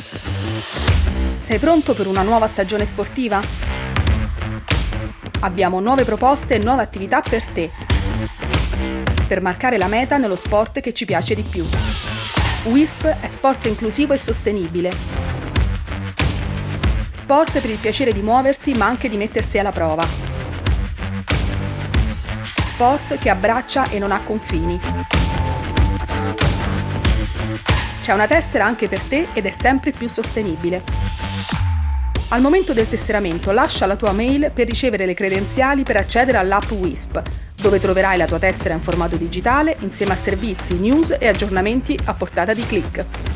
Sei pronto per una nuova stagione sportiva? Abbiamo nuove proposte e nuove attività per te, per marcare la meta nello sport che ci piace di più. WISP è sport inclusivo e sostenibile. Sport per il piacere di muoversi ma anche di mettersi alla prova. Sport che abbraccia e non ha confini. C'è una tessera anche per te ed è sempre più sostenibile. Al momento del tesseramento lascia la tua mail per ricevere le credenziali per accedere all'app WISP, dove troverai la tua tessera in formato digitale insieme a servizi, news e aggiornamenti a portata di clic.